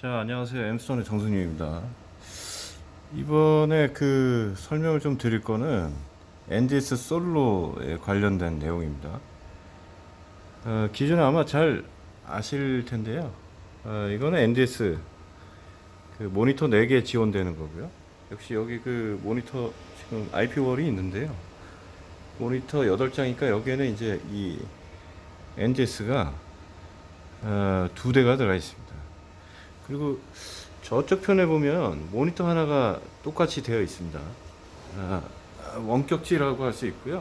자 안녕하세요. 엠스톤의 정순님입니다. 이번에 그 설명을 좀 드릴 거는 NDS 솔로에 관련된 내용입니다. 어, 기존에 아마 잘 아실 텐데요. 어, 이거는 NDS 그 모니터 4개 지원되는 거고요. 역시 여기 그 모니터 지금 IP월이 있는데요. 모니터 8장이니까 여기에는 이제 이 NDS가 어, 두 대가 들어가 있습니다 그리고 저쪽 편에 보면 모니터 하나가 똑같이 되어 있습니다. 아, 원격지라고 할 수 있고요.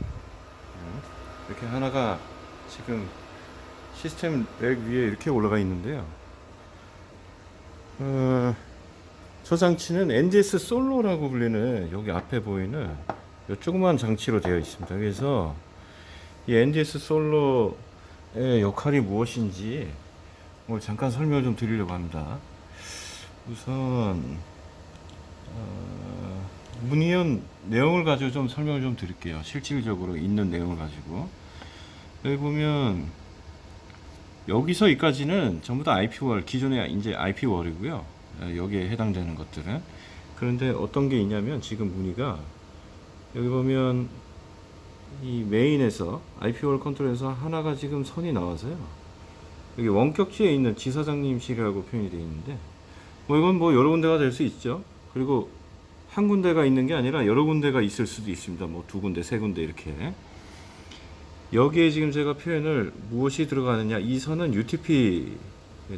음, 이렇게 하나가 지금 시스템 렉 위에 이렇게 올라가 있는데요. 어, 저 장치는 NDS 솔로라고 불리는 여기 앞에 보이는 요 조그만 장치로 되어 있습니다. 그래서 이 NDS 솔로의 역할이 무엇인지 오늘 잠깐 설명을 좀 드리려고 합니다. 우선 어, 문의원 내용을 가지고 좀 설명을 좀 드릴게요. 실질적으로 있는 내용을 가지고 여기 보면 여기서 여기까지는 전부 다 IP월 기존의 이제 IP월이고요. 여기에 해당되는 것들은 그런데 어떤 게 있냐면 지금 문의가 여기 보면 이 메인에서 IP월 컨트롤에서 하나가 지금 선이 나와서요. 여기 원격지에 있는 지사장님실이라고 표현이 되어 있는데 뭐 이건 뭐 여러 군데가 될 수 있죠. 그리고 한 군데가 있는 게 아니라 여러 군데가 있을 수도 있습니다. 뭐 두 군데, 세 군데 이렇게. 여기에 지금 제가 표현을 무엇이 들어가느냐 이 선은 UTP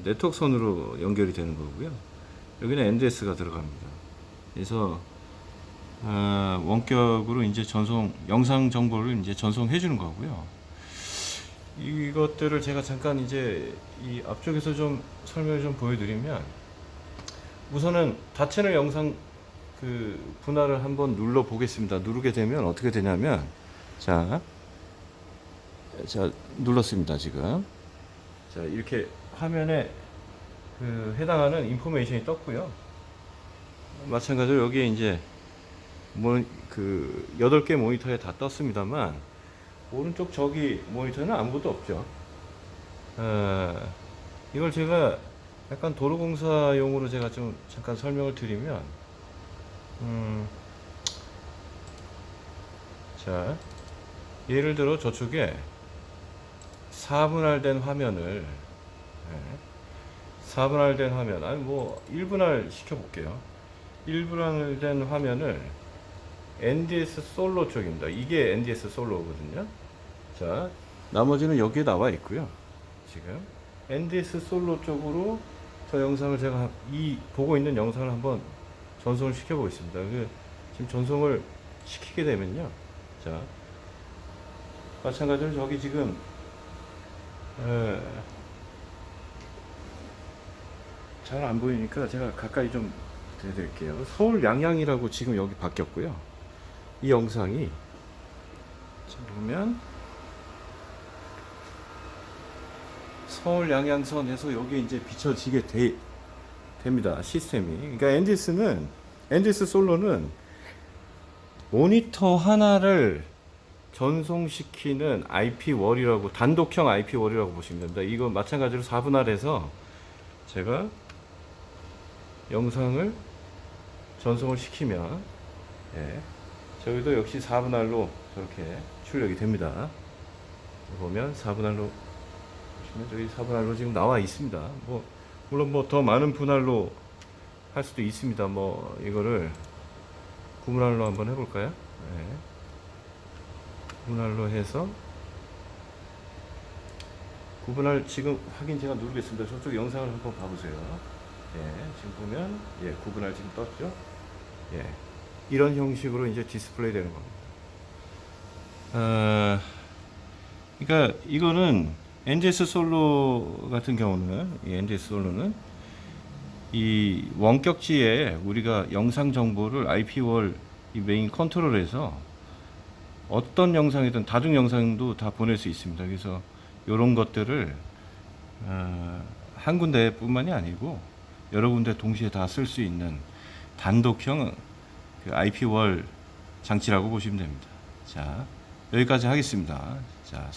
네트워크 선으로 연결이 되는 거고요. 여기는 NDS가 들어갑니다. 그래서 아, 원격으로 이제 전송 영상 정보를 이제 전송해 주는 거고요. 이것들을 제가 잠깐 이제 이 앞쪽에서 좀 설명을 좀 보여드리면 우선은 다채널 영상 그 분할을 한번 눌러 보겠습니다. 누르게 되면 어떻게 되냐면 자, 자 눌렀습니다 지금. 자 이렇게 화면에 그 해당하는 인포메이션이 떴고요. 마찬가지로 여기에 이제 뭐 그 8개 모니터에 다 떴습니다만 오른쪽 저기 모니터는 아무것도 없죠. 어, 이걸 제가 약간 도로공사용으로 제가 좀 잠깐 설명을 드리면, 음, 자, 예를 들어 저쪽에 4분할된 화면을, 네, 4분할된 화면, 아니 뭐 1분할 시켜볼게요. 1분할된 화면을 NDS 솔로 쪽입니다. 이게 NDS 솔로거든요. 자, 나머지는 여기에 나와 있고요. 지금 NDS 솔로 쪽으로 저 영상을 제가 이 보고 있는 영상을 한번 전송을 시켜 보겠습니다. 그 지금 전송을 시키게 되면요. 자, 마찬가지로 저기 지금 잘 안 보이니까 제가 가까이 좀 대드릴게요. 서울 양양이라고 지금 여기 바뀌었고요. 이 영상이 지금 보면 서울 양양선에서 여기 이제 비춰지게 돼, 됩니다. 시스템이. 그러니까 NDS는 NDS 솔로는 모니터 하나를 전송시키는 IP월이라고 단독형 IP월이라고 보시면 됩니다. 이거 마찬가지로 4분할해서 제가 영상을 전송을 시키면 예, 저기도 역시 4분할로 저렇게 출력이 됩니다. 보면 4분할로 보시면 저기 4분할로 지금 나와 있습니다. 뭐 물론 뭐 더 많은 분할로 할 수도 있습니다. 뭐 이거를 9분할로 한번 해볼까요? 네. 9분할로 해서 9분할 지금 확인 제가 누르겠습니다. 저쪽 영상을 한번 봐보세요. 예, 지금 보면 예, 9분할 지금 떴죠? 예. 이런 형식으로 이제 디스플레이 되는 겁니다. 아, 그러니까 이거는 NDS 솔로 같은 경우는 이 NDS 솔로는 이 원격지에 우리가 영상 정보를 IP월 이 메인 컨트롤에서 어떤 영상이든 다중 영상도 다 보낼 수 있습니다. 그래서 이런 것들을 어, 한 군데뿐만이 아니고 여러 군데 동시에 다 쓸 수 있는 단독형 그 IP월 장치라고 보시면 됩니다. 자 여기까지 하겠습니다. 자